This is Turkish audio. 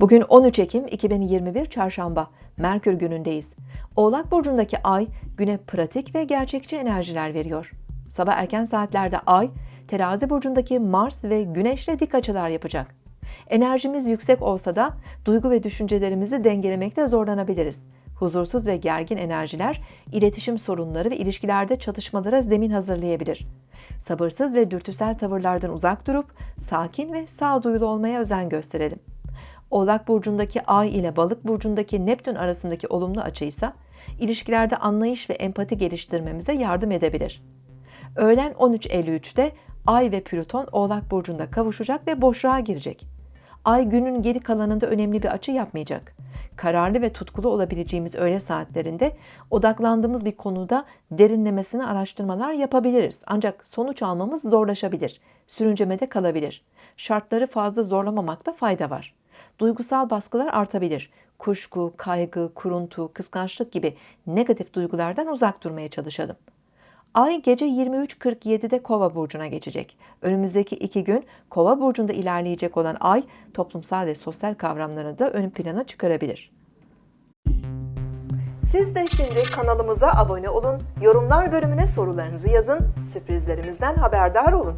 Bugün 13 Ekim 2021 Çarşamba, Merkür günündeyiz. Oğlak Burcu'ndaki ay güne pratik ve gerçekçi enerjiler veriyor. Sabah erken saatlerde ay, Terazi Burcu'ndaki Mars ve Güneş'le dik açılar yapacak. Enerjimiz yüksek olsa da duygu ve düşüncelerimizi dengelemekte zorlanabiliriz. Huzursuz ve gergin enerjiler iletişim sorunları ve ilişkilerde çatışmalara zemin hazırlayabilir. Sabırsız ve dürtüsel tavırlardan uzak durup sakin ve sağduyulu olmaya özen gösterelim. Oğlak burcundaki Ay ile Balık burcundaki Neptün arasındaki olumlu açı ise ilişkilerde anlayış ve empati geliştirmemize yardım edebilir. Öğlen 13.53'te Ay ve Plüton Oğlak burcunda kavuşacak ve boşluğa girecek. Ay günün geri kalanında önemli bir açı yapmayacak. Kararlı ve tutkulu olabileceğimiz öğle saatlerinde odaklandığımız bir konuda derinlemesine araştırmalar yapabiliriz. Ancak sonuç almamız zorlaşabilir. Sürüncemede kalabilir. Şartları fazla zorlamamakta fayda var. Duygusal baskılar artabilir. Kuşku, kaygı, kuruntu, kıskançlık gibi negatif duygulardan uzak durmaya çalışalım. Ay gece 23.47'de Kova burcuna geçecek. Önümüzdeki iki gün Kova burcunda ilerleyecek olan Ay toplumsal ve sosyal kavramlarını da ön plana çıkarabilir. Siz de şimdi kanalımıza abone olun, yorumlar bölümüne sorularınızı yazın, sürprizlerimizden haberdar olun.